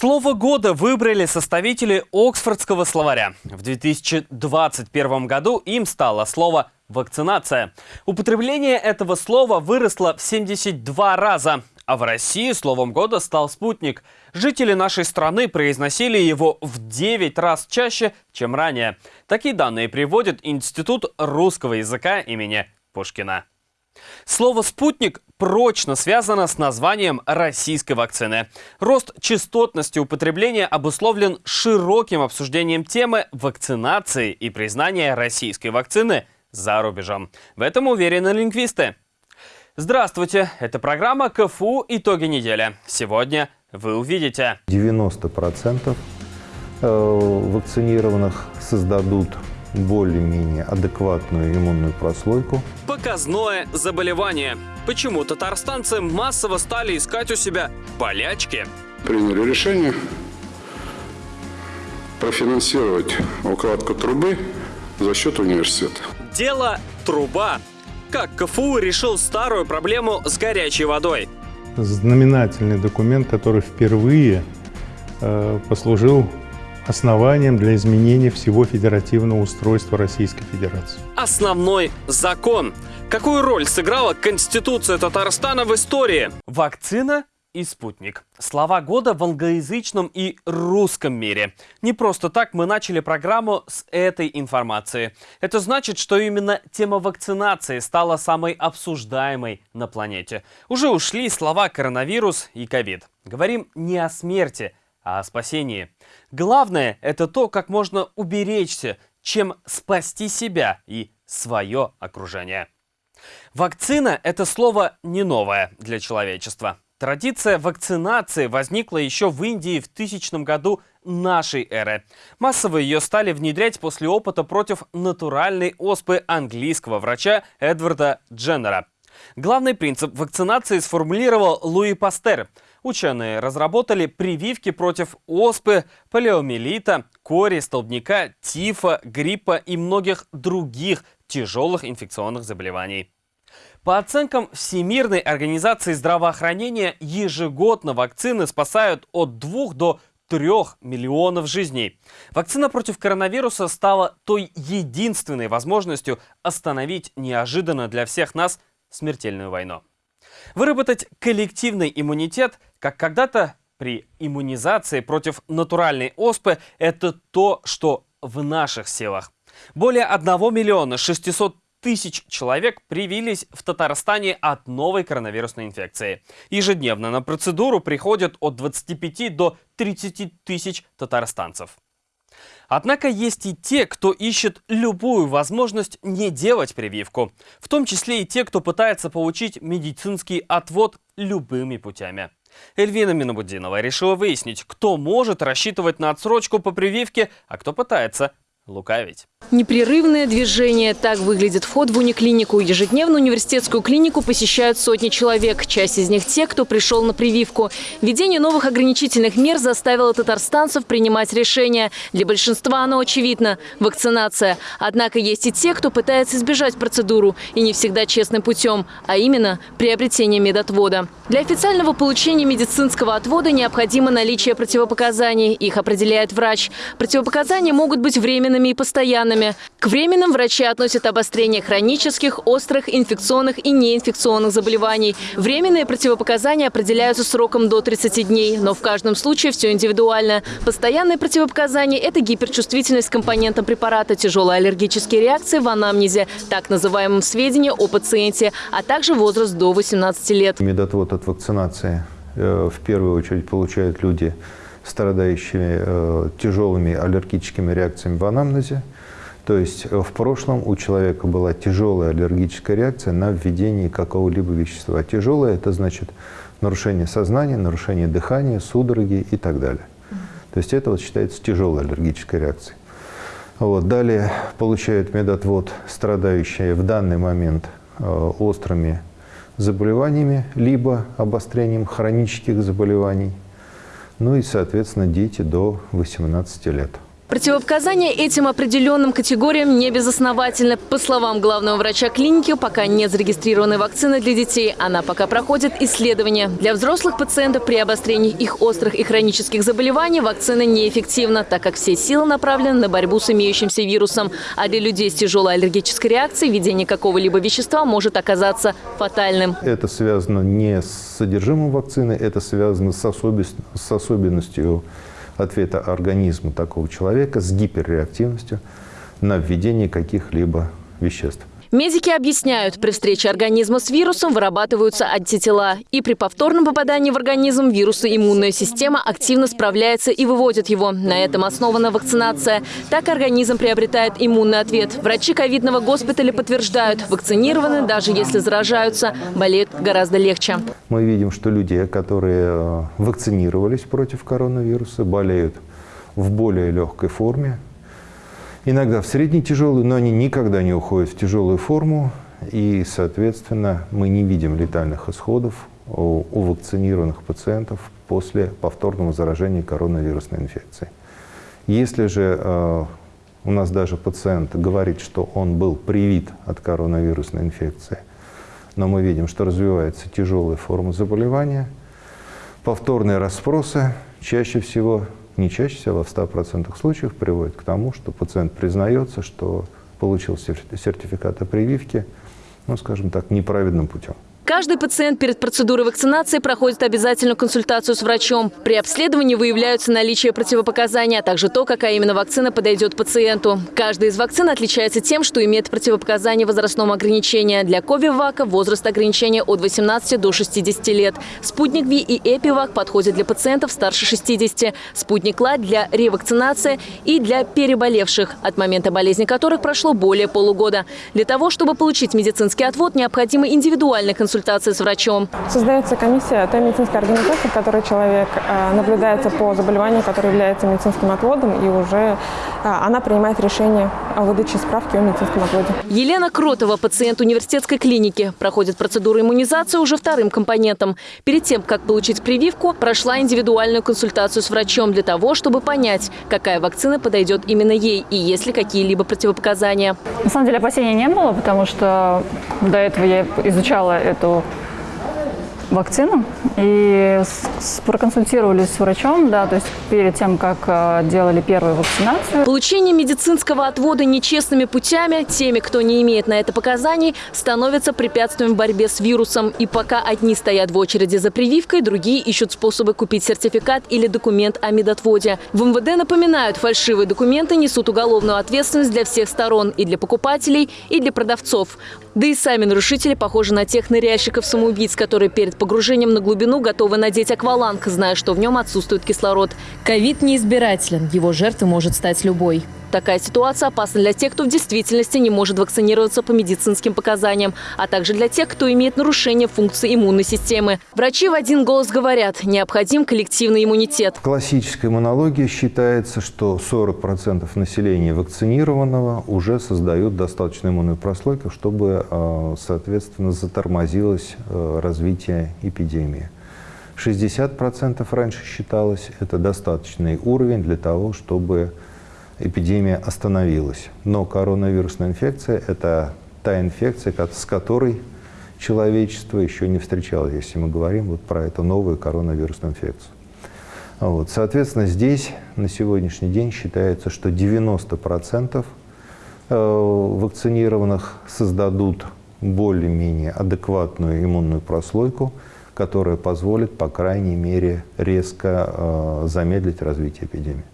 Слово года выбрали составители Оксфордского словаря. В 2021 году им стало слово «вакцинация». Употребление этого слова выросло в 72 раза, а в России словом года стал «спутник». Жители нашей страны произносили его в 9 раз чаще, чем ранее. Такие данные приводит Институт русского языка имени Пушкина. Слово «спутник» прочно связано с названием российской вакцины. Рост частотности употребления обусловлен широким обсуждением темы вакцинации и признания российской вакцины за рубежом. В этом уверены лингвисты. Здравствуйте, это программа КФУ «Итоги недели». Сегодня вы увидите. 90% э, вакцинированных создадут более-менее адекватную иммунную прослойку. Показное заболевание. Почему татарстанцы массово стали искать у себя болячки? Приняли решение профинансировать укладку трубы за счет университета. Дело «Труба». Как КФУ решил старую проблему с горячей водой? Знаменательный документ, который впервые э, послужил основанием для изменения всего федеративного устройства Российской Федерации. Основной закон. Какую роль сыграла Конституция Татарстана в истории? Вакцина и спутник. Слова года в англоязычном и русском мире. Не просто так мы начали программу с этой информации. Это значит, что именно тема вакцинации стала самой обсуждаемой на планете. Уже ушли слова коронавирус и ковид. Говорим не о смерти, а о спасении. Главное – это то, как можно уберечься, чем спасти себя и свое окружение. Вакцина – это слово не новое для человечества. Традиция вакцинации возникла еще в Индии в тысячном году нашей эры. Массово ее стали внедрять после опыта против натуральной оспы английского врача Эдварда Дженнера. Главный принцип вакцинации сформулировал Луи Пастер – Ученые разработали прививки против оспы, полиомиелита, кори, столбняка, тифа, гриппа и многих других тяжелых инфекционных заболеваний. По оценкам Всемирной организации здравоохранения, ежегодно вакцины спасают от 2 до 3 миллионов жизней. Вакцина против коронавируса стала той единственной возможностью остановить неожиданно для всех нас смертельную войну. Выработать коллективный иммунитет, как когда-то при иммунизации против натуральной оспы, это то, что в наших силах. Более 1 миллиона 600 тысяч человек привились в Татарстане от новой коронавирусной инфекции. Ежедневно на процедуру приходят от 25 до 30 тысяч татарстанцев. Однако есть и те, кто ищет любую возможность не делать прививку. В том числе и те, кто пытается получить медицинский отвод любыми путями. Эльвина Минобудинова решила выяснить, кто может рассчитывать на отсрочку по прививке, а кто пытается лукавить. Непрерывное движение. Так выглядит вход в униклинику. Ежедневно университетскую клинику посещают сотни человек. Часть из них те, кто пришел на прививку. Введение новых ограничительных мер заставило татарстанцев принимать решения. Для большинства оно очевидно – вакцинация. Однако есть и те, кто пытается избежать процедуру. И не всегда честным путем, а именно приобретение медотвода. Для официального получения медицинского отвода необходимо наличие противопоказаний. Их определяет врач. Противопоказания могут быть временными и постоянными. К временным врачи относят обострение хронических, острых, инфекционных и неинфекционных заболеваний. Временные противопоказания определяются сроком до 30 дней, но в каждом случае все индивидуально. Постоянные противопоказания – это гиперчувствительность к компонентам препарата, тяжелые аллергические реакции в анамнезе, так называемом сведения о пациенте, а также возраст до 18 лет. Медотвод от вакцинации э, в первую очередь получают люди, страдающие э, тяжелыми аллергическими реакциями в анамнезе. То есть э, в прошлом у человека была тяжелая аллергическая реакция на введение какого-либо вещества. Тяжелое – это значит нарушение сознания, нарушение дыхания, судороги и так далее. То есть это вот считается тяжелой аллергической реакцией. Вот. Далее получают медотвод, страдающие в данный момент э, острыми заболеваниями, либо обострением хронических заболеваний. Ну и, соответственно, дети до 18 лет. Противопоказания этим определенным категориям не безосновательны. По словам главного врача клиники, пока нет зарегистрированной вакцины для детей, она пока проходит исследования. Для взрослых пациентов при обострении их острых и хронических заболеваний вакцина неэффективна, так как все силы направлены на борьбу с имеющимся вирусом. А для людей с тяжелой аллергической реакцией введение какого-либо вещества может оказаться фатальным. Это связано не с содержимым вакцины, это связано с, с особенностью ответа организма такого человека с гиперреактивностью на введение каких-либо веществ. Медики объясняют, при встрече организма с вирусом вырабатываются антитела. И при повторном попадании в организм вируса иммунная система активно справляется и выводит его. На этом основана вакцинация. Так организм приобретает иммунный ответ. Врачи ковидного госпиталя подтверждают, вакцинированы, даже если заражаются, болеют гораздо легче. Мы видим, что люди, которые э, вакцинировались против коронавируса, болеют в более легкой форме, иногда в средней тяжелую, но они никогда не уходят в тяжелую форму. И, соответственно, мы не видим летальных исходов у, у вакцинированных пациентов после повторного заражения коронавирусной инфекцией. Если же э, у нас даже пациент говорит, что он был привит от коронавирусной инфекции, но мы видим, что развивается тяжелая форма заболевания, повторные расспросы чаще всего не чаще всего, а в 100% случаев приводит к тому, что пациент признается, что получил сертификат о прививке, ну, скажем так, неправедным путем. Каждый пациент перед процедурой вакцинации проходит обязательную консультацию с врачом. При обследовании выявляются наличие противопоказаний, а также то, какая именно вакцина подойдет пациенту. Каждая из вакцин отличается тем, что имеет противопоказания возрастного ограничения. Для Ковивака возраст ограничения от 18 до 60 лет. Спутник Ви и Эпивак подходят для пациентов старше 60. Спутник Ла для ревакцинации и для переболевших, от момента болезни которых прошло более полугода. Для того, чтобы получить медицинский отвод, необходима индивидуальная консультация консультации с врачом. Создается комиссия той медицинской организации, в которой человек э, наблюдается по заболеванию, которое является медицинским отводом, и уже э, она принимает решение о выдаче справки о медицинском отводе. Елена Кротова, пациент университетской клиники, проходит процедуру иммунизации уже вторым компонентом. Перед тем, как получить прививку, прошла индивидуальную консультацию с врачом для того, чтобы понять, какая вакцина подойдет именно ей и есть ли какие-либо противопоказания. На самом деле опасений не было, потому что до этого я изучала эту вакцину и проконсультировались с врачом, да, то есть перед тем, как э, делали первую вакцинацию. Получение медицинского отвода нечестными путями теми, кто не имеет на это показаний, становится препятствием в борьбе с вирусом. И пока одни стоят в очереди за прививкой, другие ищут способы купить сертификат или документ о медотводе. В МВД напоминают, фальшивые документы несут уголовную ответственность для всех сторон, и для покупателей, и для продавцов. Да и сами нарушители похожи на тех ныряльщиков-самоубийц, которые перед погружением на глубину готовы надеть акваланг, зная, что в нем отсутствует кислород. Ковид неизбирателен, его жертвой может стать любой. Такая ситуация опасна для тех, кто в действительности не может вакцинироваться по медицинским показаниям, а также для тех, кто имеет нарушение функции иммунной системы. Врачи в один голос говорят, необходим коллективный иммунитет. В классической иммунологии считается, что 40% населения вакцинированного уже создают достаточную иммунную прослойку, чтобы, э, соответственно, затормозилось э, развитие эпидемии. 60% раньше считалось это достаточный уровень для того, чтобы эпидемия остановилась. Но коронавирусная инфекция – это та инфекция, с которой человечество еще не встречалось, если мы говорим вот про эту новую коронавирусную инфекцию. Вот. Соответственно, здесь на сегодняшний день считается, что 90% э, вакцинированных создадут более-менее адекватную иммунную прослойку, которая позволит, по крайней мере, резко э, замедлить развитие эпидемии.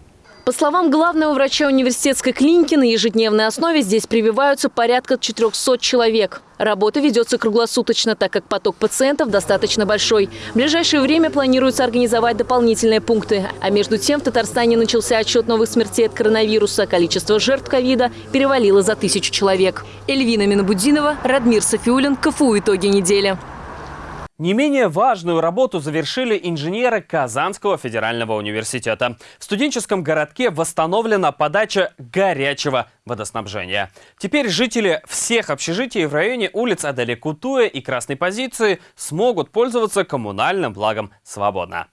По словам главного врача университетской клиники, на ежедневной основе здесь прививаются порядка 400 человек. Работа ведется круглосуточно, так как поток пациентов достаточно большой. В ближайшее время планируется организовать дополнительные пункты. А между тем в Татарстане начался отчет новых смертей от коронавируса. Количество жертв ковида перевалило за тысячу человек. Эльвина Минобудинова, Радмир Софиулин, КФУ «Итоги недели». Не менее важную работу завершили инженеры Казанского федерального университета. В студенческом городке восстановлена подача горячего водоснабжения. Теперь жители всех общежитий в районе улиц Адаликутуя и Красной позиции смогут пользоваться коммунальным благом свободно.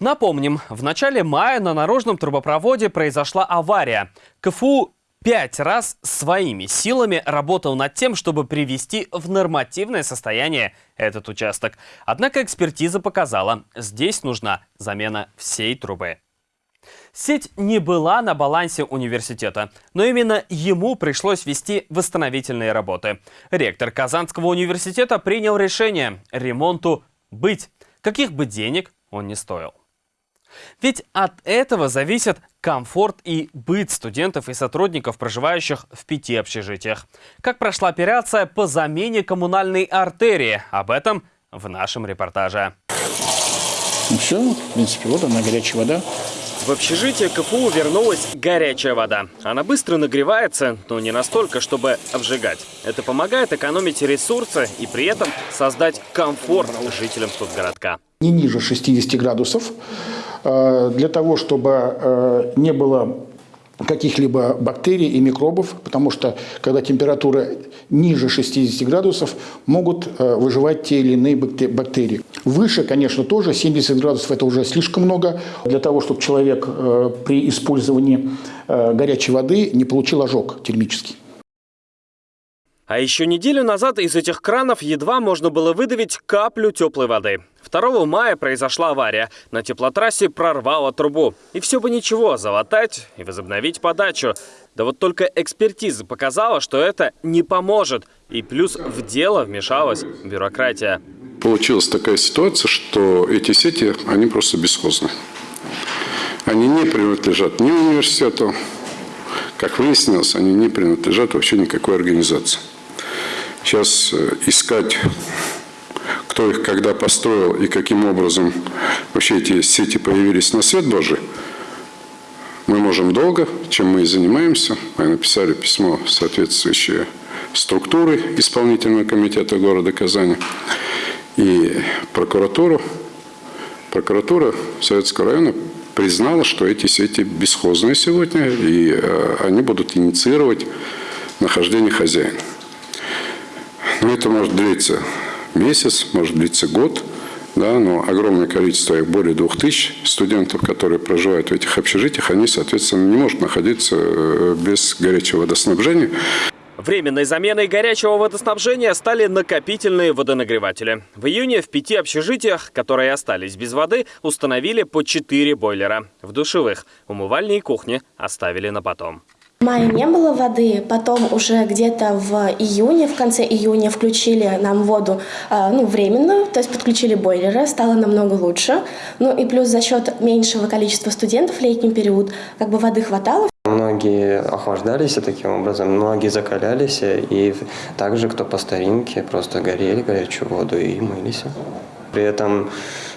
Напомним, в начале мая на наружном трубопроводе произошла авария. КФУ пять раз своими силами работал над тем, чтобы привести в нормативное состояние этот участок. Однако экспертиза показала, здесь нужна замена всей трубы. Сеть не была на балансе университета, но именно ему пришлось вести восстановительные работы. Ректор Казанского университета принял решение ремонту быть, каких бы денег он ни стоил. Ведь от этого зависит комфорт и быт студентов и сотрудников, проживающих в пяти общежитиях. Как прошла операция по замене коммунальной артерии? Об этом в нашем репортаже. Ну все, в принципе, вот она, горячая вода. В общежитие КФУ вернулась горячая вода. Она быстро нагревается, но не настолько, чтобы обжигать. Это помогает экономить ресурсы и при этом создать комфорт жителям студгородка. Не ниже 60 градусов. Э, для того, чтобы э, не было каких-либо бактерий и микробов, потому что когда температура ниже 60 градусов, могут э, выживать те или иные бактерии. Выше, конечно, тоже 70 градусов – это уже слишком много для того, чтобы человек при использовании горячей воды не получил ожог термический. А еще неделю назад из этих кранов едва можно было выдавить каплю теплой воды. 2 мая произошла авария. На теплотрассе прорвало трубу. И все бы ничего, залатать и возобновить подачу. Да вот только экспертиза показала, что это не поможет. И плюс в дело вмешалась бюрократия. Получилась такая ситуация, что эти сети, они просто бесхозны. Они не принадлежат ни университету, как выяснилось, они не принадлежат вообще никакой организации. Сейчас э, искать, кто их когда построил и каким образом вообще эти сети появились на свет Божий, мы можем долго, чем мы и занимаемся. Мы написали письмо соответствующие структуры исполнительного комитета города Казани и прокуратуру. Прокуратура Советского района признала, что эти сети бесхозные сегодня, и э, они будут инициировать нахождение хозяина. Но это может длиться месяц, может длиться год, да, но огромное количество, их более двух тысяч студентов, которые проживают в этих общежитиях, они, соответственно, не могут находиться э, без горячего водоснабжения. Временной заменой горячего водоснабжения стали накопительные водонагреватели. В июне в пяти общежитиях, которые остались без воды, установили по четыре бойлера. В душевых умывальни и кухни оставили на потом. В мае не было воды, потом уже где-то в июне, в конце июня включили нам воду э, ну, временную, то есть подключили бойлеры, стало намного лучше. Ну и плюс за счет меньшего количества студентов в летний период как бы воды хватало. Многие охлаждались таким образом, многие закалялись, и также, кто по старинке, просто горели горячую воду и мылись. При этом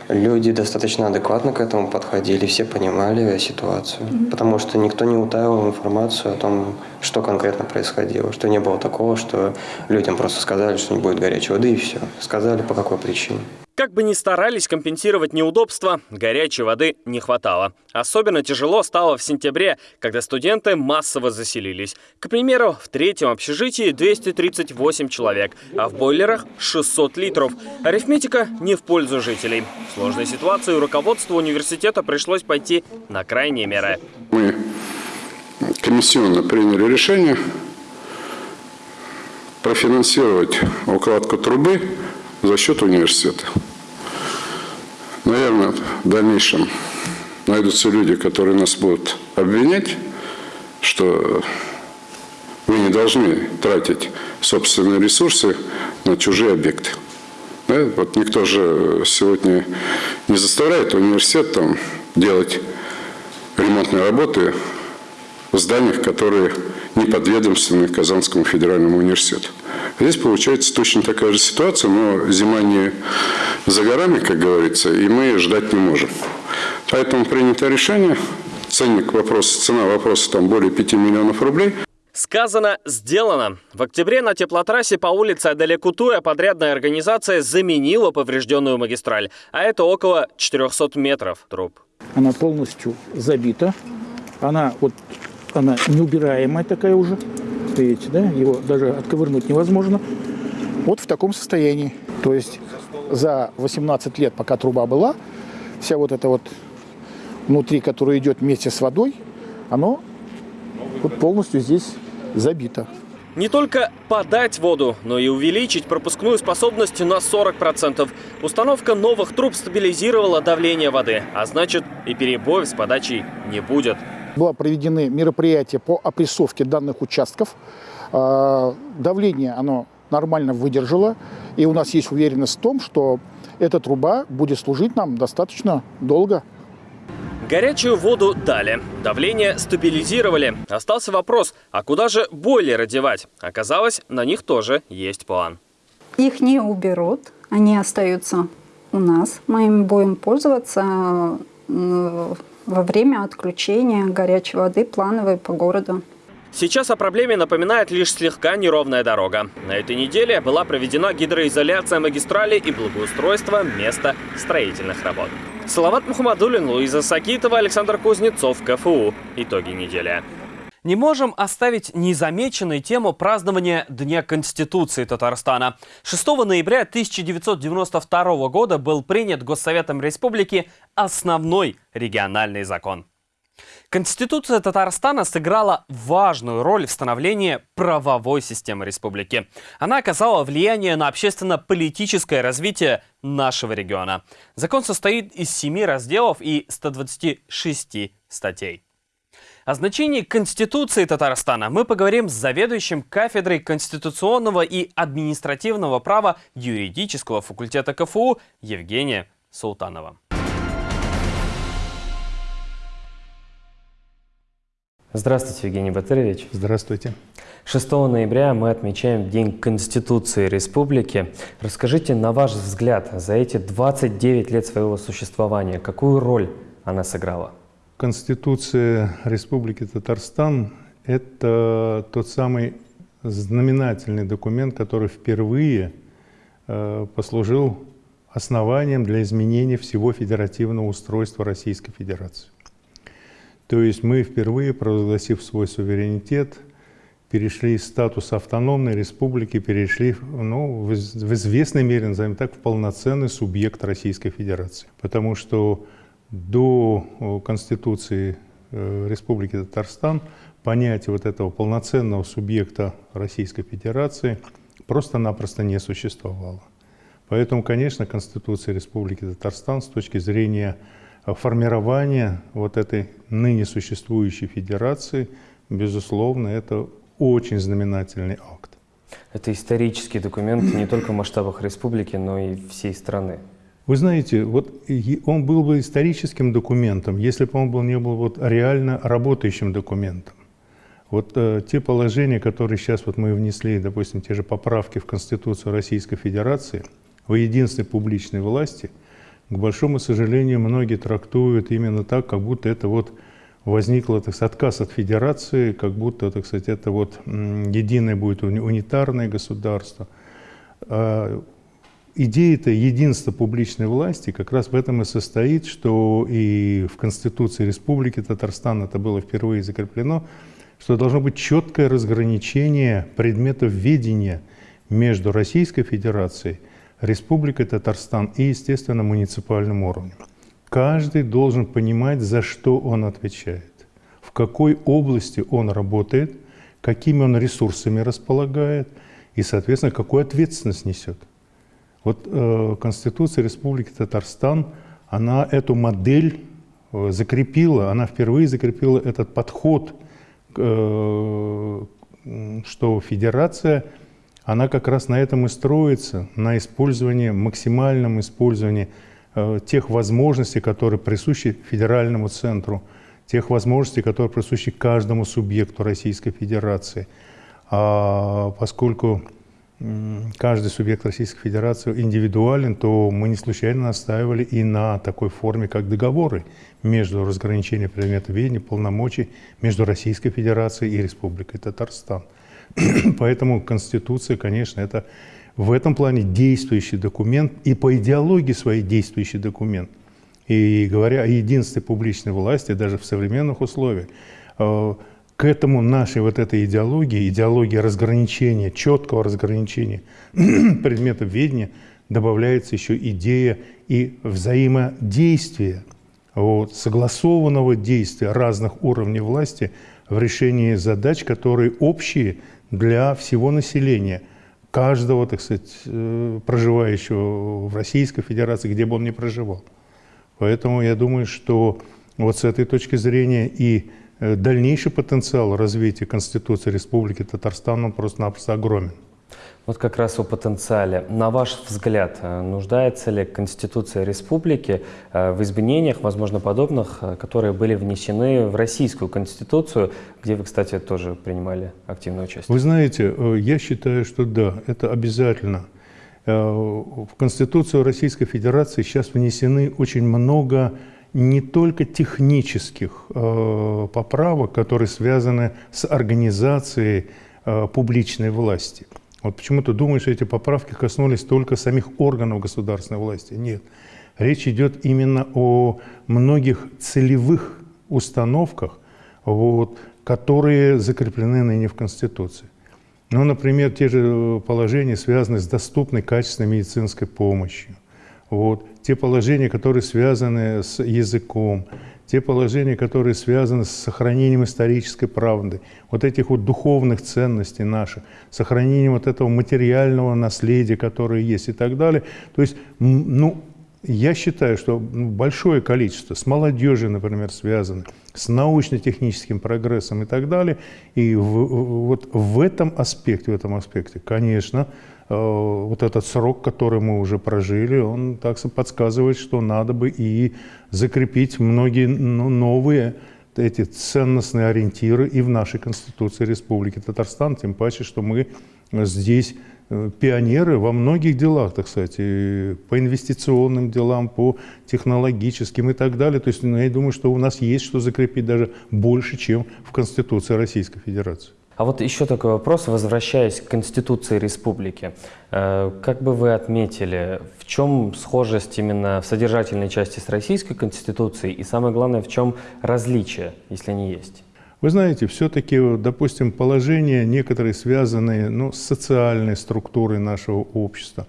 люди достаточно адекватно к этому подходили, все понимали ситуацию, mm-hmm. потому что никто не утаивал информацию о том, что конкретно происходило, что не было такого, что людям просто сказали, что не будет горячей воды и все. Сказали по какой причине. Как бы ни старались компенсировать неудобства, горячей воды не хватало. Особенно тяжело стало в сентябре, когда студенты массово заселились. К примеру, в третьем общежитии 238 человек, а в бойлерах 600 литров. Арифметика не в пользу жителей. В сложной ситуации руководству университета пришлось пойти на крайние меры. Мы комиссионно приняли решение профинансировать укладку трубы за счет университета. Наверное, в дальнейшем найдутся люди, которые нас будут обвинять, что вы не должны тратить собственные ресурсы на чужие объекты. Да? Вот никто же сегодня не заставляет университет там, делать ремонтные работы в зданиях, которые не подведомственны Казанскому федеральному университету. Здесь получается точно такая же ситуация, но зима не за горами, как говорится, и мы ждать не можем. Поэтому принято решение, ценник вопроса, цена вопроса там более 5 миллионов рублей. Сказано, сделано. В октябре на теплотрассе по улице Адалекутуя подрядная организация заменила поврежденную магистраль, а это около 400 метров труб. Она полностью забита, она вот она неубираемая такая уже, видите, да, его даже отковырнуть невозможно. Вот в таком состоянии. То есть за 18 лет, пока труба была, вся вот эта вот внутри, которая идет вместе с водой, оно вот полностью здесь забито. Не только подать воду, но и увеличить пропускную способность на 40%. Установка новых труб стабилизировала давление воды, а значит и перебоев с подачей не будет. Было проведены мероприятия по опрессовке данных участков. А, давление оно нормально выдержало, и у нас есть уверенность в том, что эта труба будет служить нам достаточно долго. Горячую воду дали, давление стабилизировали. Остался вопрос, а куда же бойлеры девать? Оказалось, на них тоже есть план. Их не уберут, они остаются у нас. Мы им будем пользоваться во время отключения горячей воды плановой по городу. Сейчас о проблеме напоминает лишь слегка неровная дорога. На этой неделе была проведена гидроизоляция магистрали и благоустройство места строительных работ. Салават Мухаммадулин, Луиза Сакитова, Александр Кузнецов, КФУ. Итоги недели. Не можем оставить незамеченной тему празднования Дня Конституции Татарстана. 6 ноября 1992 года был принят Госсоветом Республики основной региональный закон. Конституция Татарстана сыграла важную роль в становлении правовой системы республики. Она оказала влияние на общественно-политическое развитие нашего региона. Закон состоит из семи разделов и 126 статей. О значении Конституции Татарстана мы поговорим с заведующим кафедрой конституционного и административного права юридического факультета КФУ Евгения Султанова. Здравствуйте, Евгений Батырович. Здравствуйте. 6 ноября мы отмечаем День Конституции Республики. Расскажите, на ваш взгляд, за эти 29 лет своего существования, какую роль она сыграла? Конституция Республики Татарстан – это тот самый знаменательный документ, который впервые э, послужил основанием для изменения всего федеративного устройства Российской Федерации. То есть мы впервые, провозгласив свой суверенитет, перешли из статуса автономной республики, перешли ну, в, известной мере, назовем так, в полноценный субъект Российской Федерации. Потому что до Конституции э, Республики Татарстан понятие вот этого полноценного субъекта Российской Федерации просто-напросто не существовало. Поэтому, конечно, Конституция Республики Татарстан с точки зрения формирование вот этой ныне существующей федерации, безусловно, это очень знаменательный акт. Это исторический документ не только в масштабах республики, но и всей страны. Вы знаете, вот он был бы историческим документом, если бы он был, не был вот реально работающим документом. Вот э, те положения, которые сейчас вот мы внесли, допустим, те же поправки в Конституцию Российской Федерации, в единстве публичной власти – к большому сожалению, многие трактуют именно так, как будто это вот возникло так сказать, отказ от федерации, как будто так сказать, это вот единое будет унитарное государство. А идея-то единства публичной власти как раз в этом и состоит, что и в Конституции Республики Татарстан это было впервые закреплено, что должно быть четкое разграничение предметов ведения между Российской Федерацией Республикой Татарстан и, естественно, муниципальным уровнем. Каждый должен понимать, за что он отвечает, в какой области он работает, какими он ресурсами располагает и, соответственно, какую ответственность несет. Вот э, Конституция Республики Татарстан, она эту модель э, закрепила, она впервые закрепила этот подход, э, что федерация – она как раз на этом и строится, на использовании, максимальном использовании тех возможностей, которые присущи федеральному центру, тех возможностей, которые присущи каждому субъекту Российской Федерации. А поскольку каждый субъект Российской Федерации индивидуален, то мы не случайно настаивали и на такой форме, как договоры между разграничением предметов ведения, полномочий между Российской Федерацией и Республикой Татарстан. Поэтому Конституция, конечно, это в этом плане действующий документ и по идеологии своей действующий документ. И говоря о единстве публичной власти, даже в современных условиях, э, к этому нашей вот этой идеологии, идеологии разграничения, четкого разграничения предметов ведения, добавляется еще идея и взаимодействия, вот, согласованного действия разных уровней власти в решении задач, которые общие для всего населения, каждого, так сказать, э, проживающего в Российской Федерации, где бы он ни проживал. Поэтому я думаю, что вот с этой точки зрения и дальнейший потенциал развития Конституции Республики Татарстан, он просто-напросто огромен. Вот как раз о потенциале. На ваш взгляд, э, нуждается ли Конституция Республики э, в изменениях, возможно, подобных, э, которые были внесены в Российскую Конституцию, где вы, кстати, тоже принимали активное участие? Вы знаете, я считаю, что да, это обязательно. В Конституцию Российской Федерации сейчас внесены очень много не только технических поправок, которые связаны с организацией публичной власти – вот почему-то думаешь, что эти поправки коснулись только самих органов государственной власти. Нет. Речь идет именно о многих целевых установках, вот, которые закреплены ныне в Конституции. Ну, например, те же положения, связанные с доступной качественной медицинской помощью. Вот, те положения, которые связаны с языком, те положения, которые связаны с сохранением исторической правды, вот этих вот духовных ценностей наших, сохранением вот этого материального наследия, которое есть и так далее. То есть, ну, я считаю, что большое количество с молодежью, например, связано, с научно-техническим прогрессом и так далее. И в, вот в этом аспекте, в этом аспекте, конечно, вот этот срок, который мы уже прожили, он так подсказывает, что надо бы и закрепить многие ну, новые эти ценностные ориентиры и в нашей Конституции Республики Татарстан, тем паче, что мы здесь э, пионеры во многих делах, так сказать, по инвестиционным делам, по технологическим и так далее. То есть ну, я думаю, что у нас есть что закрепить даже больше, чем в Конституции Российской Федерации. А вот еще такой вопрос, возвращаясь к Конституции Республики. Э, как бы вы отметили, в чем схожесть именно в содержательной части с Российской Конституцией и самое главное, в чем различие, если они есть? Вы знаете, все-таки, допустим, положения некоторые связанные ну, с социальной структурой нашего общества.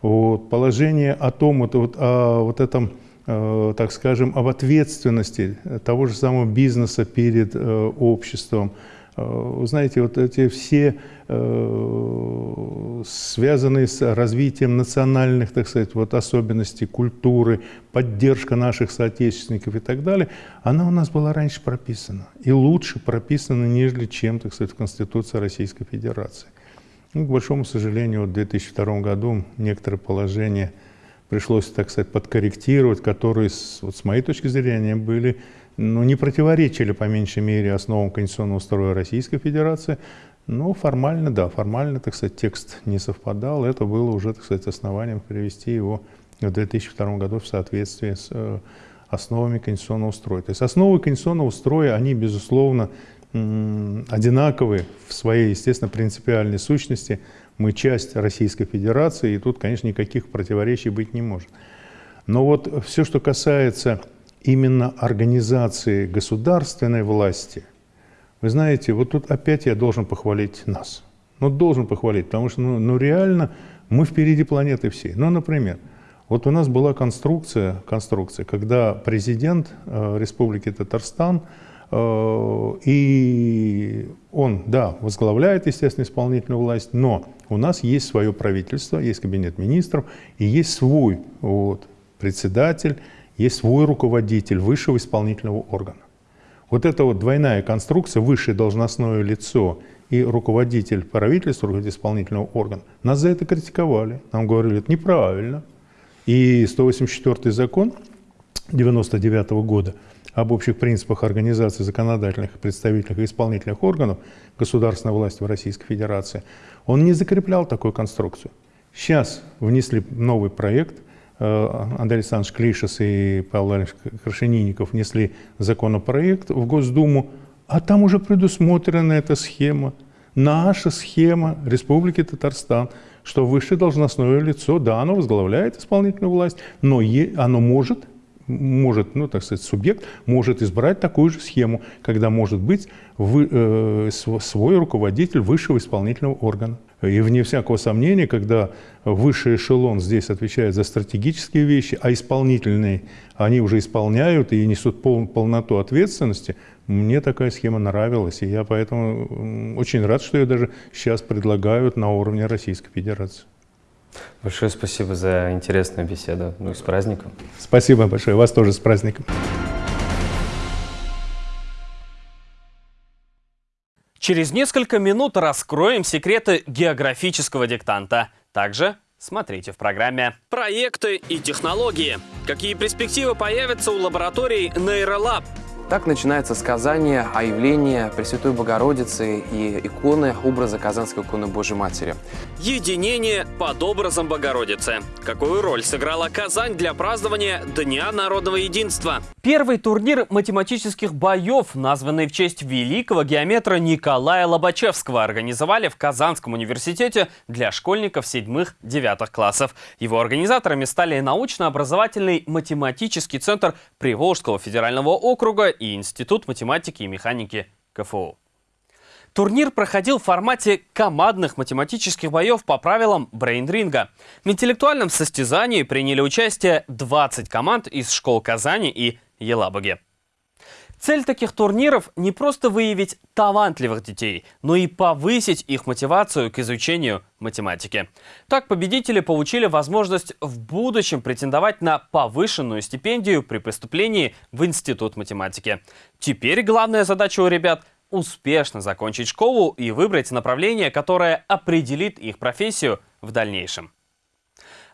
Вот, положение о том, вот, вот, о вот этом, э, так скажем, об ответственности того же самого бизнеса перед э, обществом, вы знаете, вот эти все э, связанные с развитием национальных, так сказать, вот особенностей культуры, поддержка наших соотечественников и так далее, она у нас была раньше прописана. И лучше прописана, нежели чем, так сказать, в Конституции Российской Федерации. Ну, к большому сожалению, вот в 2002 году некоторые положения пришлось, так сказать, подкорректировать, которые, вот с моей точки зрения, были ну, не противоречили, по меньшей мере, основам конституционного строя Российской Федерации, но формально, да, формально, так сказать, текст не совпадал. Это было уже, так сказать, основанием перевести его в 2002 году в соответствии с э, основами конституционного строя. То есть основы конституционного строя, они, безусловно, одинаковы в своей, естественно, принципиальной сущности. Мы часть Российской Федерации, и тут, конечно, никаких противоречий быть не может. Но вот все, что касается именно организации государственной власти, вы знаете, вот тут опять я должен похвалить нас. Ну, должен похвалить, потому что, ну, ну реально, мы впереди планеты всей. Ну, например, вот у нас была конструкция, конструкция когда президент э, Республики Татарстан, э, и он, да, возглавляет, естественно, исполнительную власть, но у нас есть свое правительство, есть кабинет министров, и есть свой вот, председатель, есть свой руководитель высшего исполнительного органа. Вот эта вот двойная конструкция, высшее должностное лицо и руководитель правительства, руководитель исполнительного органа, нас за это критиковали. Нам говорили, это неправильно. И 184 закон 99 -го года об общих принципах организации законодательных, представительных и исполнительных органов государственной власти в Российской Федерации, он не закреплял такую конструкцию. Сейчас внесли новый проект – Андрей Александрович Клишес и Павел Владимирович Крашенинников внесли законопроект в Госдуму, а там уже предусмотрена эта схема, наша схема Республики Татарстан, что высшее должностное лицо, да, оно возглавляет исполнительную власть, но оно может может, ну, так сказать, субъект может избрать такую же схему, когда может быть вы, э, свой руководитель высшего исполнительного органа. И вне всякого сомнения, когда высший эшелон здесь отвечает за стратегические вещи, а исполнительные, они уже исполняют и несут пол, полноту ответственности, мне такая схема нравилась, и я поэтому очень рад, что ее даже сейчас предлагают на уровне Российской Федерации. Большое спасибо за интересную беседу. Ну и с праздником. Спасибо большое. Вас тоже с праздником. Через несколько минут раскроем секреты географического диктанта. Также смотрите в программе «Проекты и технологии». Какие перспективы появятся у лабораторий Нейролаб? Так начинается сказание о явлении Пресвятой Богородицы и иконы образа Казанской иконы Божьей Матери. Единение под образом Богородицы. Какую роль сыграла Казань для празднования Дня народного единства? Первый турнир математических боев, названный в честь великого геометра Николая Лобачевского, организовали в Казанском университете для школьников седьмых-девятых классов. Его организаторами стали научно-образовательный математический центр Приволжского федерального округа и Институт математики и механики КФУ. Турнир проходил в формате командных математических боев по правилам брейнринга. В интеллектуальном состязании приняли участие 20 команд из школ Казани и Елабуги. Цель таких турниров не просто выявить талантливых детей, но и повысить их мотивацию к изучению математики. Так победители получили возможность в будущем претендовать на повышенную стипендию при поступлении в Институт математики. Теперь главная задача у ребят – успешно закончить школу и выбрать направление, которое определит их профессию в дальнейшем.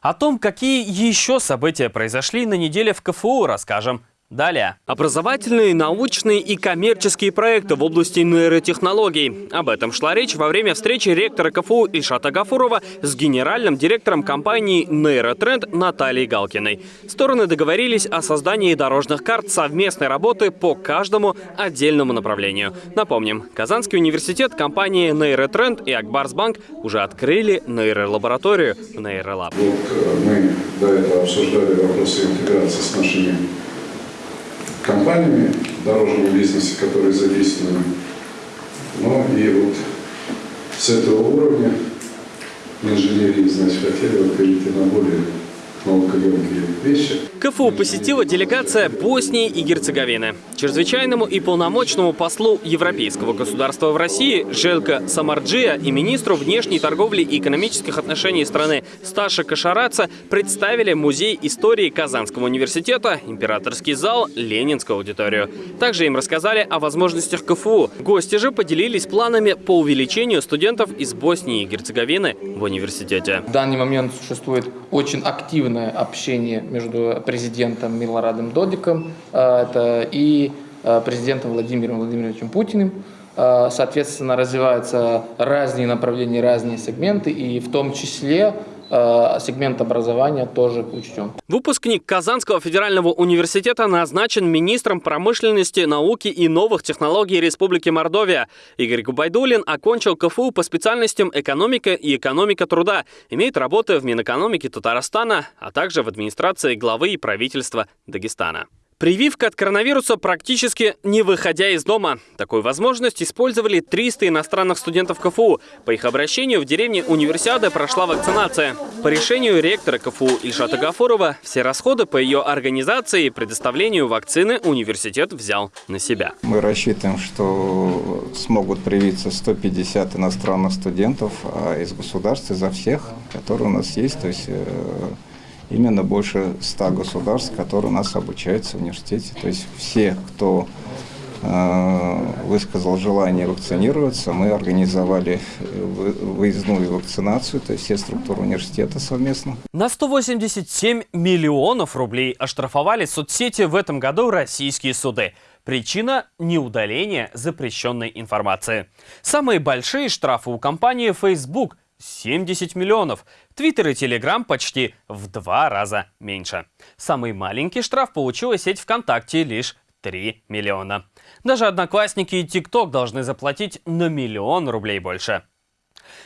О том, какие еще события произошли на неделе в КФУ, расскажем Далее. Образовательные, научные и коммерческие проекты в области нейротехнологий. Об этом шла речь во время встречи ректора КФУ Ильшата Гафурова с генеральным директором компании «Нейротренд» Натальей Галкиной. Стороны договорились о создании дорожных карт совместной работы по каждому отдельному направлению. Напомним, Казанский университет, компании «Нейротренд» и Акбарсбанк уже открыли нейролабораторию «Нейролаб». Вот э, мы до этого обсуждали вопросы интеграции с нашими компаниями дорожного бизнеса, которые задействованы. Ну и вот с этого уровня инженерии, значит, хотели вот перейти на более КФУ посетила делегация Боснии и Герцеговины. Чрезвычайному и полномочному послу Европейского государства в России Желка Самарджия и министру внешней торговли и экономических отношений страны Сташа Кашараца представили Музей истории Казанского университета, Императорский зал, Ленинскую аудиторию. Также им рассказали о возможностях КФУ. Гости же поделились планами по увеличению студентов из Боснии и Герцеговины в университете. В данный момент существует очень активно активное общение между президентом Милорадом Додиком э, это и э, президентом Владимиром Владимировичем Путиным. Э, соответственно, развиваются разные направления, разные сегменты, и в том числе сегмент образования тоже учтен. Выпускник Казанского федерального университета назначен министром промышленности, науки и новых технологий Республики Мордовия. Игорь Губайдулин окончил КФУ по специальностям экономика и экономика труда. Имеет работы в Минэкономике Татарстана, а также в администрации главы и правительства Дагестана. Прививка от коронавируса практически не выходя из дома. Такую возможность использовали 300 иностранных студентов КФУ. По их обращению в деревне Универсиады прошла вакцинация. По решению ректора КФУ Ильшата Гафурова, все расходы по ее организации и предоставлению вакцины университет взял на себя. Мы рассчитываем, что смогут привиться 150 иностранных студентов а из государств, изо всех, которые у нас есть. То есть э, именно больше 100 государств, которые у нас обучаются в университете. То есть все, кто э, высказал желание вакцинироваться, мы организовали выездную вакцинацию, то есть все структуры университета совместно. На 187 миллионов рублей оштрафовали соцсети в этом году российские суды. Причина – неудаление запрещенной информации. Самые большие штрафы у компании Facebook – 70 миллионов. Твиттер и Телеграм почти в два раза меньше. Самый маленький штраф получила сеть ВКонтакте лишь 3 миллиона. Даже Одноклассники и ТикТок должны заплатить на миллион рублей больше.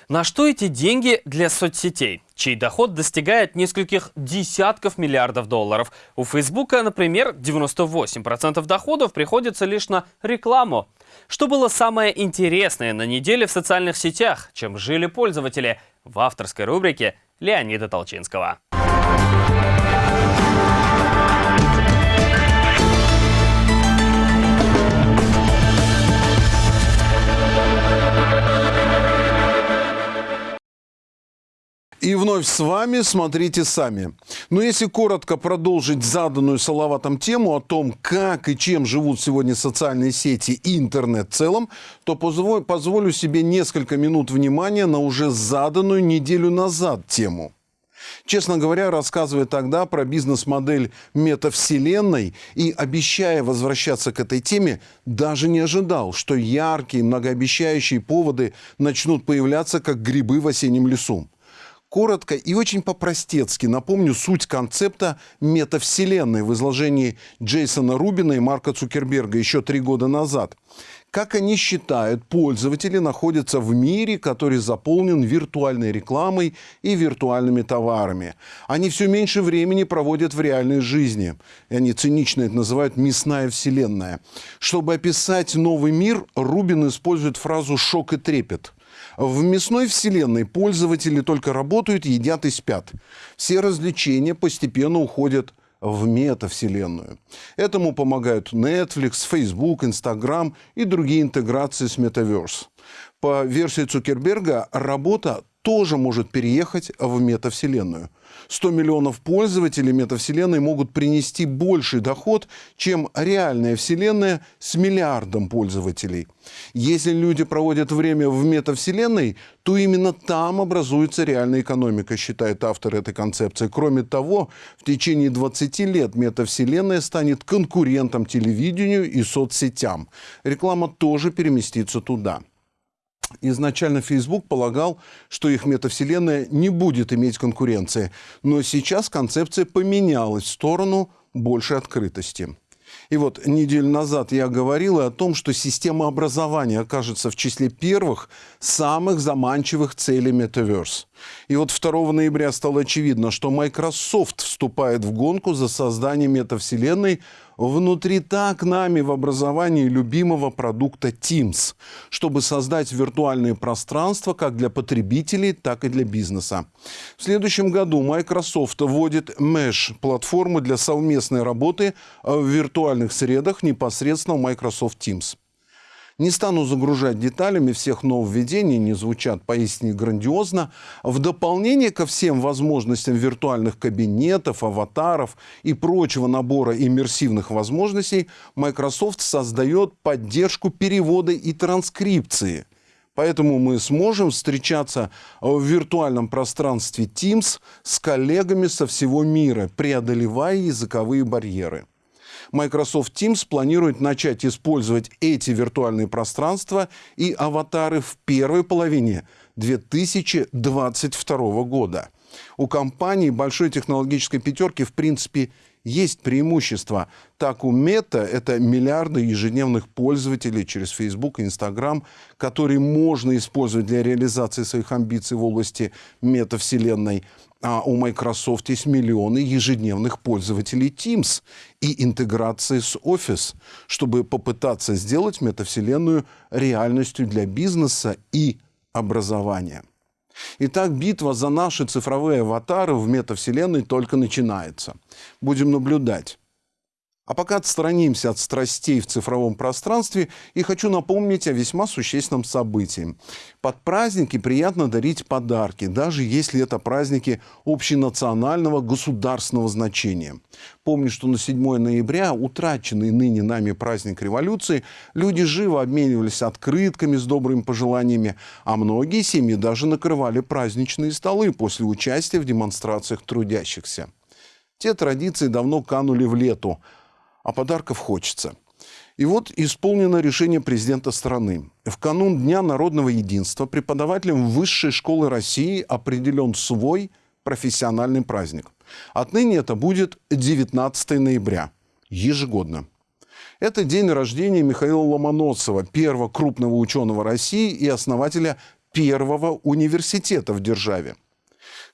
На что эти деньги для соцсетей, чей доход достигает нескольких десятков миллиардов долларов? У Фейсбука, например, 98% доходов приходится лишь на рекламу. Что было самое интересное на неделе в социальных сетях, чем жили пользователи? В авторской рубрике Леонида Толчинского. И вновь с вами «Смотрите сами». Но если коротко продолжить заданную Салаватом тему о том, как и чем живут сегодня социальные сети и интернет в целом, то позволю себе несколько минут внимания на уже заданную неделю назад тему. Честно говоря, рассказывая тогда про бизнес-модель метавселенной и обещая возвращаться к этой теме, даже не ожидал, что яркие, многообещающие поводы начнут появляться как грибы в осеннем лесу коротко и очень по-простецки напомню суть концепта метавселенной в изложении Джейсона Рубина и Марка Цукерберга еще три года назад. Как они считают, пользователи находятся в мире, который заполнен виртуальной рекламой и виртуальными товарами. Они все меньше времени проводят в реальной жизни. И они цинично это называют «мясная вселенная». Чтобы описать новый мир, Рубин использует фразу «шок и трепет». В мясной вселенной пользователи только работают, едят и спят. Все развлечения постепенно уходят в метавселенную. Этому помогают Netflix, Facebook, Instagram и другие интеграции с Metaverse. По версии Цукерберга, работа тоже может переехать в метавселенную. 100 миллионов пользователей метавселенной могут принести больший доход, чем реальная вселенная с миллиардом пользователей. Если люди проводят время в метавселенной, то именно там образуется реальная экономика, считает автор этой концепции. Кроме того, в течение 20 лет метавселенная станет конкурентом телевидению и соцсетям. Реклама тоже переместится туда. Изначально Facebook полагал, что их метавселенная не будет иметь конкуренции, но сейчас концепция поменялась в сторону большей открытости. И вот неделю назад я говорил о том, что система образования окажется в числе первых самых заманчивых целей Metaverse. И вот 2 ноября стало очевидно, что Microsoft вступает в гонку за создание метавселенной внутри так нами в образовании любимого продукта Teams, чтобы создать виртуальные пространства как для потребителей, так и для бизнеса. В следующем году Microsoft вводит Mesh – платформу для совместной работы в виртуальных средах непосредственно в Microsoft Teams. Не стану загружать деталями всех нововведений, не звучат поистине грандиозно. В дополнение ко всем возможностям виртуальных кабинетов, аватаров и прочего набора иммерсивных возможностей, Microsoft создает поддержку перевода и транскрипции. Поэтому мы сможем встречаться в виртуальном пространстве Teams с коллегами со всего мира, преодолевая языковые барьеры. Microsoft Teams планирует начать использовать эти виртуальные пространства и аватары в первой половине 2022 года. У компании большой технологической пятерки в принципе есть преимущество. Так у Мета это миллиарды ежедневных пользователей через Facebook и Instagram, которые можно использовать для реализации своих амбиций в области метавселенной а у Microsoft есть миллионы ежедневных пользователей Teams и интеграции с Office, чтобы попытаться сделать метавселенную реальностью для бизнеса и образования. Итак, битва за наши цифровые аватары в метавселенной только начинается. Будем наблюдать. А пока отстранимся от страстей в цифровом пространстве и хочу напомнить о весьма существенном событии. Под праздники приятно дарить подарки, даже если это праздники общенационального государственного значения. Помню, что на 7 ноября, утраченный ныне нами праздник революции, люди живо обменивались открытками с добрыми пожеланиями, а многие семьи даже накрывали праздничные столы после участия в демонстрациях трудящихся. Те традиции давно канули в лету, а подарков хочется. И вот исполнено решение президента страны. В канун Дня народного единства преподавателям Высшей школы России определен свой профессиональный праздник. Отныне это будет 19 ноября, ежегодно. Это день рождения Михаила Ломоносова, первого крупного ученого России и основателя первого университета в державе.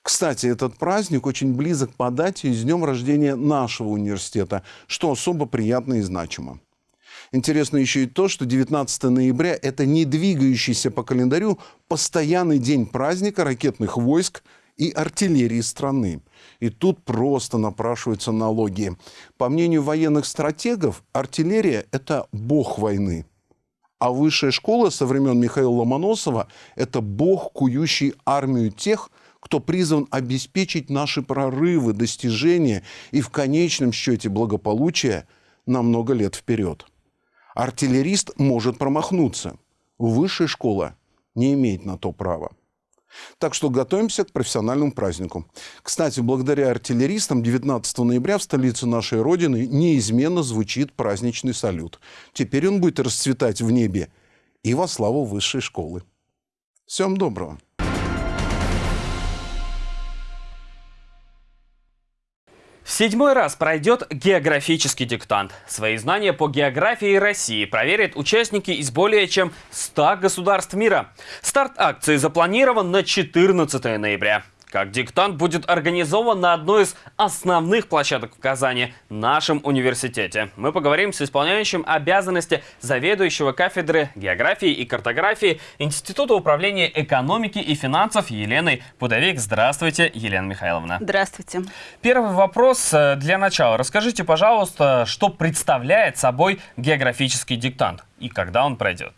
Кстати, этот праздник очень близок по дате и с днем рождения нашего университета, что особо приятно и значимо. Интересно еще и то, что 19 ноября – это не двигающийся по календарю постоянный день праздника ракетных войск и артиллерии страны. И тут просто напрашиваются налоги. По мнению военных стратегов, артиллерия – это бог войны. А высшая школа со времен Михаила Ломоносова – это бог, кующий армию тех, кто призван обеспечить наши прорывы, достижения и в конечном счете благополучие на много лет вперед. Артиллерист может промахнуться. Высшая школа не имеет на то права. Так что готовимся к профессиональному празднику. Кстати, благодаря артиллеристам 19 ноября в столице нашей Родины неизменно звучит праздничный салют. Теперь он будет расцветать в небе и во славу высшей школы. Всем доброго! В седьмой раз пройдет географический диктант. Свои знания по географии России проверят участники из более чем 100 государств мира. Старт акции запланирован на 14 ноября. Как диктант будет организован на одной из основных площадок в Казани – нашем университете. Мы поговорим с исполняющим обязанности заведующего кафедры географии и картографии Института управления экономики и финансов Еленой Пудовик. Здравствуйте, Елена Михайловна. Здравствуйте. Первый вопрос э, для начала. Расскажите, пожалуйста, что представляет собой географический диктант и когда он пройдет?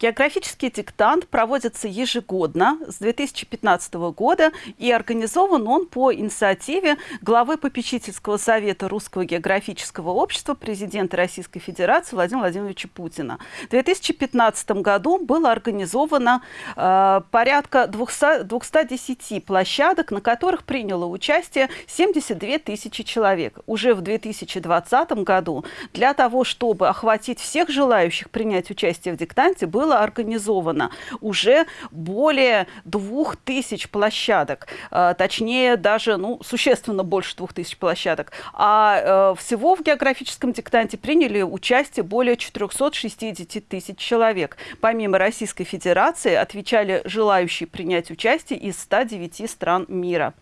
Географический диктант проводится ежегодно с 2015 года и организован он по инициативе главы попечительского совета Русского географического общества президента Российской Федерации Владимира Владимировича Путина. В 2015 году было организовано э, порядка 200, 210 площадок, на которых приняло участие 72 тысячи человек. Уже в 2020 году для того, чтобы охватить всех желающих принять участие в диктанте, было было организовано уже более двух тысяч площадок, э, точнее даже ну, существенно больше двух тысяч площадок. А э, всего в географическом диктанте приняли участие более 460 тысяч человек. Помимо Российской Федерации отвечали желающие принять участие из 109 стран мира.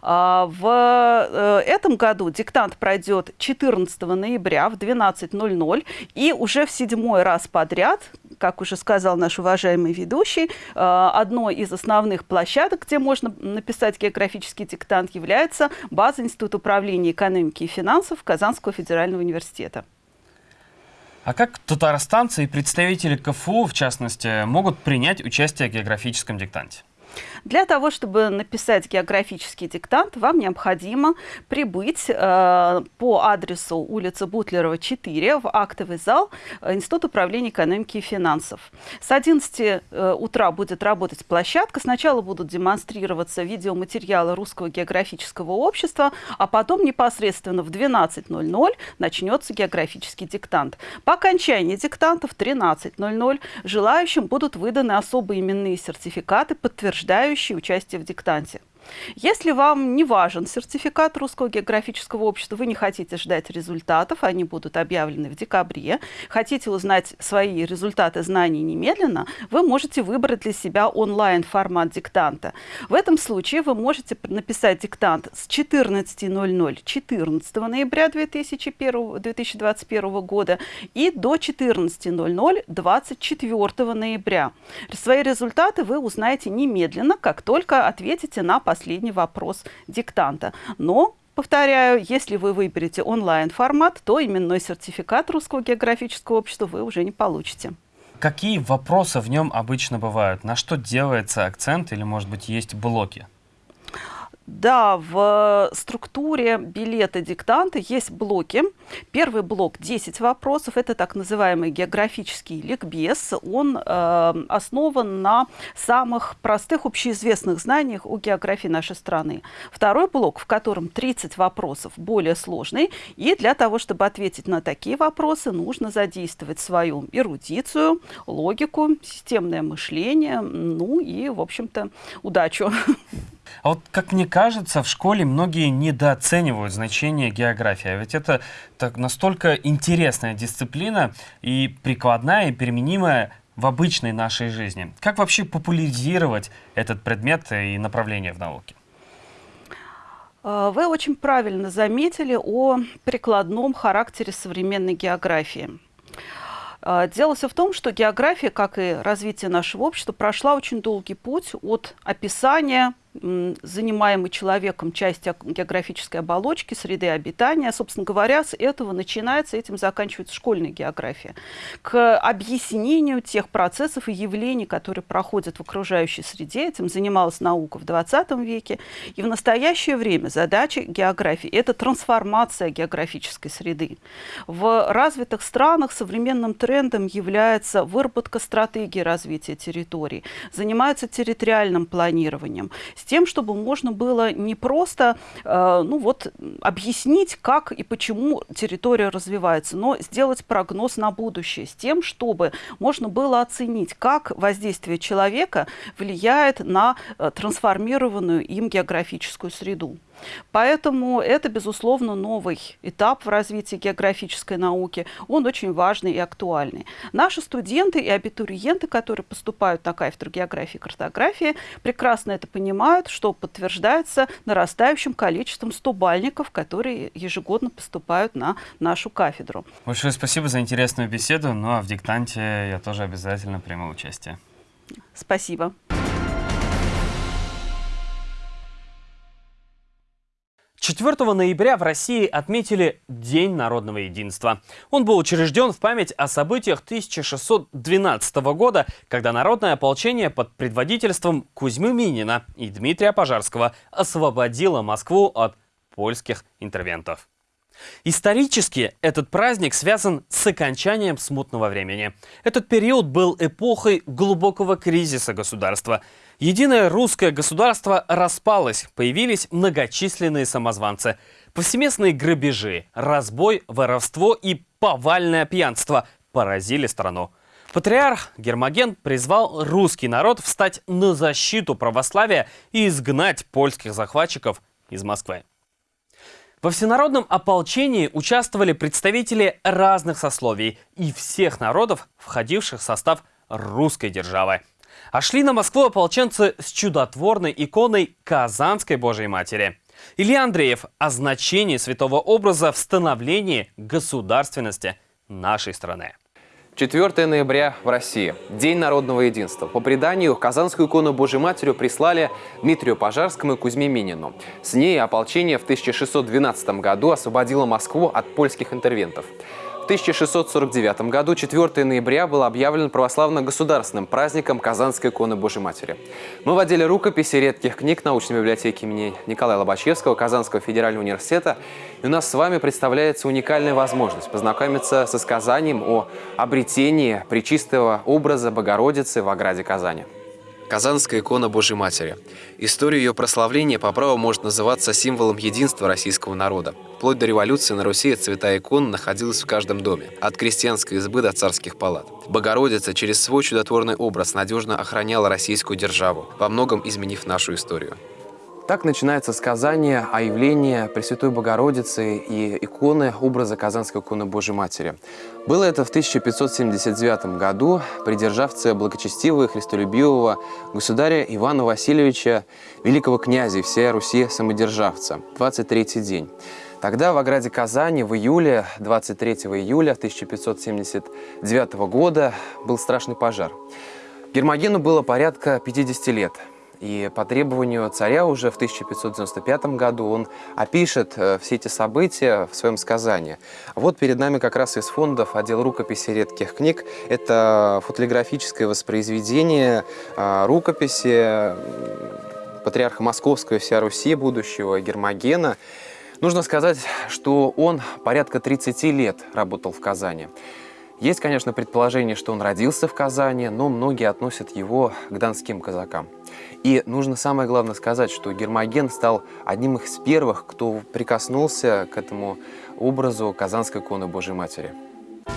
А, в э, этом году диктант пройдет 14 ноября в 12.00 и уже в седьмой раз подряд как уже сказал наш уважаемый ведущий, э, одной из основных площадок, где можно написать географический диктант, является база Института управления экономики и финансов Казанского федерального университета. А как татарстанцы и представители КФУ, в частности, могут принять участие в географическом диктанте? Для того, чтобы написать географический диктант, вам необходимо прибыть э, по адресу улица Бутлерова, 4 в актовый зал Института управления экономики и финансов. С 11 э, утра будет работать площадка. Сначала будут демонстрироваться видеоматериалы Русского географического общества, а потом непосредственно в 12.00 начнется географический диктант. По окончании диктанта в 13.00 желающим будут выданы особые именные сертификаты, подтверждающие подтверждающие участие в диктанте. Если вам не важен сертификат Русского географического общества, вы не хотите ждать результатов, они будут объявлены в декабре, хотите узнать свои результаты знаний немедленно, вы можете выбрать для себя онлайн-формат диктанта. В этом случае вы можете написать диктант с 14.00 14 ноября 2001, 2021 года и до 14.00 24 ноября. Свои результаты вы узнаете немедленно, как только ответите на последний последний вопрос диктанта. Но Повторяю, если вы выберете онлайн-формат, то именной сертификат Русского географического общества вы уже не получите. Какие вопросы в нем обычно бывают? На что делается акцент или, может быть, есть блоки? Да, в структуре билета диктанта есть блоки. Первый блок 10 вопросов. Это так называемый географический ликбез. Он э, основан на самых простых общеизвестных знаниях о географии нашей страны. Второй блок, в котором 30 вопросов, более сложный. И для того, чтобы ответить на такие вопросы, нужно задействовать свою эрудицию, логику, системное мышление, ну и, в общем-то, удачу. А вот, как мне кажется, в школе многие недооценивают значение географии. А ведь это так, настолько интересная дисциплина и прикладная, и применимая в обычной нашей жизни. Как вообще популяризировать этот предмет и направление в науке? А, вы очень правильно заметили о прикладном характере современной географии. А, дело все в том, что география, как и развитие нашего общества, прошла очень долгий путь от описания занимаемой человеком части географической оболочки, среды обитания. Собственно говоря, с этого начинается, этим заканчивается школьная география. К объяснению тех процессов и явлений, которые проходят в окружающей среде, этим занималась наука в 20 веке. И в настоящее время задача географии – это трансформация географической среды. В развитых странах современным трендом является выработка стратегии развития территорий, занимаются территориальным планированием тем, чтобы можно было не просто э, ну вот, объяснить, как и почему территория развивается, но сделать прогноз на будущее, с тем, чтобы можно было оценить, как воздействие человека влияет на э, трансформированную им географическую среду. Поэтому это, безусловно, новый этап в развитии географической науки. Он очень важный и актуальный. Наши студенты и абитуриенты, которые поступают на кафедру географии и картографии, прекрасно это понимают, что подтверждается нарастающим количеством стубальников, которые ежегодно поступают на нашу кафедру. Большое спасибо за интересную беседу. Ну а в диктанте я тоже обязательно приму участие. Спасибо. 4 ноября в России отметили День народного единства. Он был учрежден в память о событиях 1612 года, когда народное ополчение под предводительством Кузьмы Минина и Дмитрия Пожарского освободило Москву от польских интервентов. Исторически этот праздник связан с окончанием смутного времени. Этот период был эпохой глубокого кризиса государства – Единое русское государство распалось, появились многочисленные самозванцы. Повсеместные грабежи, разбой, воровство и повальное пьянство поразили страну. Патриарх Гермоген призвал русский народ встать на защиту православия и изгнать польских захватчиков из Москвы. Во всенародном ополчении участвовали представители разных сословий и всех народов, входивших в состав русской державы. А шли на Москву ополченцы с чудотворной иконой Казанской Божьей Матери. Илья Андреев о значении святого образа в становлении государственности нашей страны. 4 ноября в России. День народного единства. По преданию, Казанскую икону Божьей Матерью прислали Дмитрию Пожарскому и Кузьме Минину. С ней ополчение в 1612 году освободило Москву от польских интервентов. 1649 году 4 ноября был объявлен православно-государственным праздником Казанской иконы Божьей Матери. Мы водили рукописи редких книг научной библиотеки имени Николая Лобачевского Казанского федерального университета. И у нас с вами представляется уникальная возможность познакомиться со сказанием о обретении причистого образа Богородицы в ограде Казани. Казанская икона Божьей Матери. История ее прославления по праву может называться символом единства российского народа. Вплоть до революции на Руси цвета икон находилась в каждом доме, от крестьянской избы до царских палат. Богородица через свой чудотворный образ надежно охраняла российскую державу, во многом изменив нашу историю. Так начинается сказание о явлении Пресвятой Богородицы и иконы образа Казанской иконы Божьей Матери. Было это в 1579 году при державце благочестивого и христолюбивого государя Ивана Васильевича, великого князя всей Руси самодержавца, 23 день. Тогда в ограде Казани в июле, 23 июля 1579 года был страшный пожар. Гермогену было порядка 50 лет – и по требованию царя уже в 1595 году он опишет э, все эти события в своем сказании. Вот перед нами как раз из фондов отдел рукописи редких книг. Это фотографическое воспроизведение э, рукописи патриарха Московского и вся Руси будущего Гермогена. Нужно сказать, что он порядка 30 лет работал в Казани. Есть, конечно, предположение, что он родился в Казани, но многие относят его к донским казакам. И нужно самое главное сказать, что Гермоген стал одним из первых, кто прикоснулся к этому образу Казанской иконы Божьей Матери.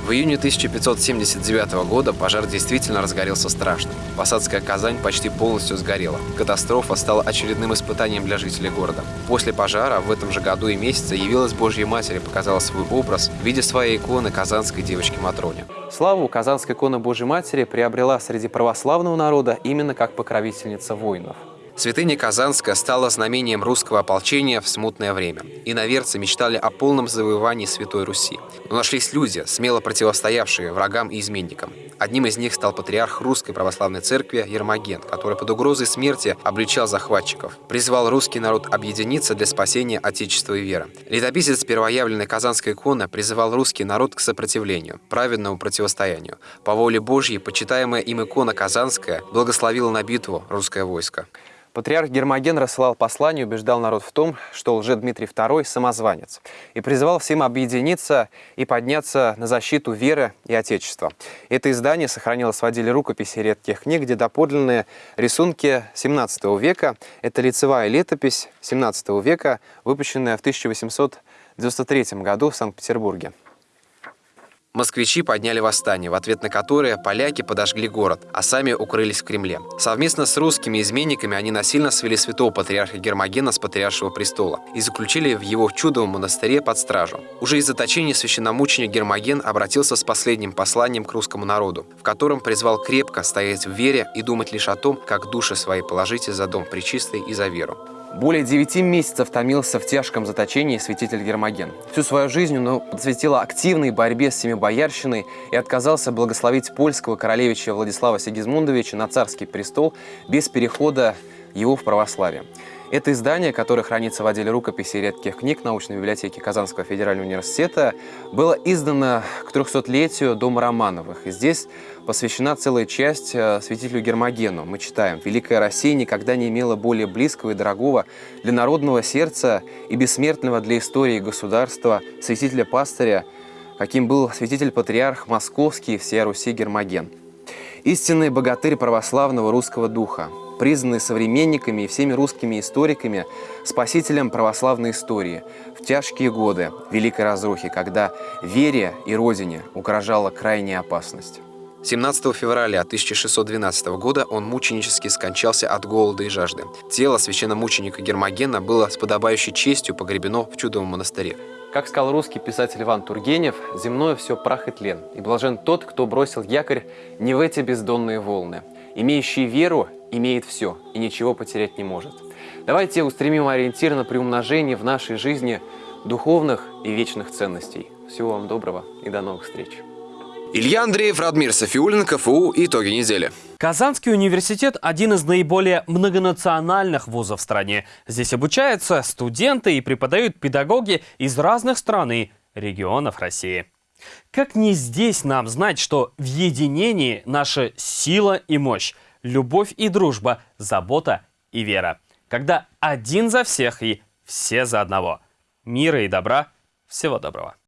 В июне 1579 года пожар действительно разгорелся страшно. Посадская Казань почти полностью сгорела. Катастрофа стала очередным испытанием для жителей города. После пожара в этом же году и месяце явилась Божья Матерь и показала свой образ в виде своей иконы казанской девочки Матроне. Славу казанская икона Божьей Матери приобрела среди православного народа именно как покровительница воинов. Святыня Казанская стала знамением русского ополчения в смутное время. Иноверцы мечтали о полном завоевании Святой Руси. Но нашлись люди, смело противостоявшие врагам и изменникам. Одним из них стал патриарх Русской Православной Церкви Ермоген, который под угрозой смерти обличал захватчиков. Призвал русский народ объединиться для спасения Отечества и веры. Летописец первоявленной Казанской иконы призывал русский народ к сопротивлению, праведному противостоянию. По воле Божьей, почитаемая им икона Казанская благословила на битву русское войско. Патриарх Гермоген рассылал послание, убеждал народ в том, что лже-Дмитрий II – самозванец, и призывал всем объединиться и подняться на защиту веры и Отечества. Это издание сохранилось в отделе рукописи редких книг, где доподлинные рисунки XVII века. Это лицевая летопись XVII века, выпущенная в 1893 году в Санкт-Петербурге. Москвичи подняли восстание, в ответ на которое поляки подожгли город, а сами укрылись в Кремле. Совместно с русскими изменниками они насильно свели святого патриарха Гермогена с патриаршего престола и заключили в его чудовом монастыре под стражу. Уже из заточения священномученик Гермоген обратился с последним посланием к русскому народу, в котором призвал крепко стоять в вере и думать лишь о том, как души свои положите за дом причистый и за веру. Более девяти месяцев томился в тяжком заточении святитель Гермоген. Всю свою жизнь он посвятил активной борьбе с семибоярщиной и отказался благословить польского королевича Владислава Сигизмундовича на царский престол без перехода его в православие. Это издание, которое хранится в отделе рукописи редких книг научной библиотеки Казанского федерального университета, было издано к 300-летию Дома Романовых. И здесь посвящена целая часть э, святителю Гермогену. Мы читаем «Великая Россия никогда не имела более близкого и дорогого для народного сердца и бессмертного для истории государства святителя-пастыря, каким был святитель-патриарх Московский и Руси Гермоген. Истинный богатырь православного русского духа, признанный современниками и всеми русскими историками спасителем православной истории в тяжкие годы Великой Разрухи, когда вере и Родине угрожала крайняя опасность. 17 февраля 1612 года он мученически скончался от голода и жажды. Тело священномученика Гермогена было с подобающей честью погребено в чудовом монастыре. Как сказал русский писатель Иван Тургенев, «Земное все прах и тлен, и блажен тот, кто бросил якорь не в эти бездонные волны. Имеющий веру имеет все и ничего потерять не может. Давайте устремим ориентир на приумножение в нашей жизни духовных и вечных ценностей. Всего вам доброго и до новых встреч. Илья Андреев, Радмир Софиулин, КФУ. Итоги недели. Казанский университет – один из наиболее многонациональных вузов в стране. Здесь обучаются студенты и преподают педагоги из разных стран и регионов России. Как не здесь нам знать, что в единении наша сила и мощь, любовь и дружба, забота и вера. Когда один за всех и все за одного. Мира и добра. Всего доброго.